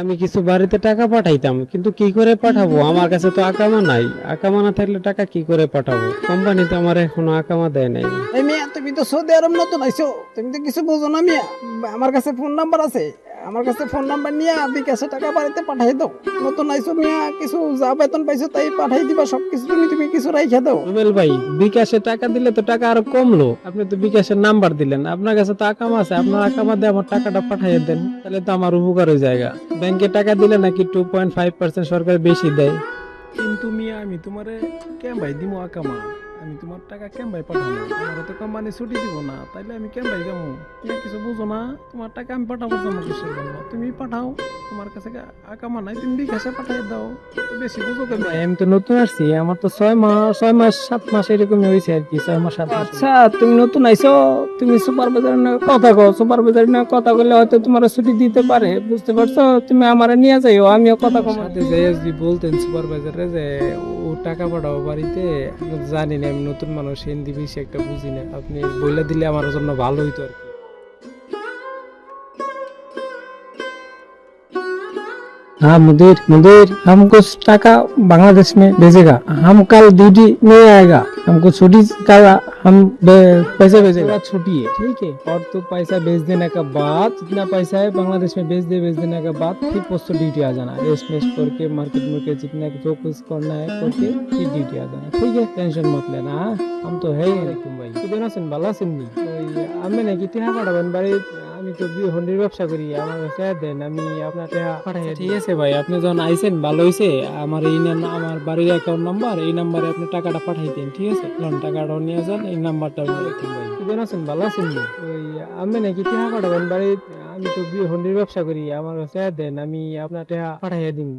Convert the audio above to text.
আমি কিছু বাড়িতে টাকা পাঠাইতাম, কিন্তু কি করে পাঠাবো? আমার কাছে তো আকামা নাই। আকামা না থাকলে টাকা কি করে পাঠাবো? কোম্পানি তো আমার এখনও আকামা দেয় নাই। এই মিয়া, তুমি তো সৌদি আরব নতুন আইছো। তুমি তো কিছু বোঝো না মিয়া। আমার কাছে ফোন নাম্বার আছে। আমার কাছে ফোন নাম্বার নিয়ে বিকাশে টাকা বাড়িতে পাঠাই দাও। নতুন আইসো মিয়া কিছু যা বেতন পাইছো তাই পাঠাই দিবা সবকিছু তুমি তুমি কিছু রাইখা দাও। রুবেল ভাই বিকাশে টাকা দিলে তো টাকা আরও কমলো। আপনি তো বিকাশের নাম্বার দিলেন। আপনার কাছে তো আকামা আছে আপনার আকামা দিয়ে আমার টাকাটা পাঠাই দেন। তাহলে তো আমার উপকার হয়ে জায়গা ব্যাংকে টাকা দিলে নাকি টু পয়েন্ট ফাইভ পার্সেন্ট সরকার বেশি দেয়। কিন্তু মিয়া আমি তোমারে কেম ভাই দিমো আকামা? আমি তোমার টাকা কেম ভাই পাঠাবো আমার তো কোম্পানি ছুটি দিব না তাইলে আমি কেম ভাই যাব। তুমি কিছু বুঝো না তোমার টাকা আমি পাঠাবো যাব কিসের জন্য? তুমি পাঠাও তোমার কাছে আকামা নাই তুমি বিকাশে পাঠাই দাও। তো বেশি বুঝো কেন? আমি তো নতুন আসছি আমার তো ছয় মাস ছয় মাস সাত মাস এরকমই হয়েছে আর কি ছয় মাস সাত মাস। আচ্ছা তুমি নতুন আইছো তুমি সুপারভাইজার না কথা কও সুপারভাইজার না কথা বললে হয়তো তোমার ছুটি দিতে পারে বুঝতে পারছ? তুমি আমারে নিয়ে যাইও আমিও কথা কমাতে সাথে যে যদি বলতেন সুপারভাইজারে যে ও টাকা পাঠাবো বাড়িতে জানি না আমি নতুন মানুষ হিন্দি বেশি একটা বুঝি না আপনি বলে দিলে আমার জন্য ভালো হইতো আর কি हाँ मुदीर मुदीर हम कुछ टाका बांग्लादेश में भेजेगा हम कल ड्यूटी नहीं आएगा हमको छुट्टी का हम बे- पैसे भेजेगा थोड़ा छुट्टी है ठीक है और तो पैसा भेज देने के बाद जितना पैसा है बांग्लादेश में भेज दे भेज देने के बाद फिर पोस्ट ड्यूटी आ जाना रेस्ट वेस्ट करके मार्केट में जितना जो कुछ करना है करके फिर ड्यूटी आ जाना ठीक है टेंशन मत लेना हाँ? हम तो है ही तुम भाई কেমন আছেন ভালো আছেন নি ওই আমি নাকি টিহা পাঠাবেন বাড়ি আমি তো হন্ডির ব্যবসা করি আমার কাছে দেন আমি আপনার টিহা পাঠাই ঠিক আছে ভাই আপনি যখন আইছেন ভালো হয়েছে আমার এই নাম আমার বাড়ির অ্যাকাউন্ট নাম্বার এই নাম্বারে আপনি টাকাটা পাঠাই দেন ঠিক আছে লোন টাকাটাও নিয়ে যান এই নাম্বারটা ভাই। কেমন আছেন ভালো আছেন ওই, আমি নাকি টিহা পাঠাবেন বাড়ি আমি তো হন্ডির ব্যবসা করি আমার কাছে দেন, আমি আপনার টিহা পাঠাইয়া দিন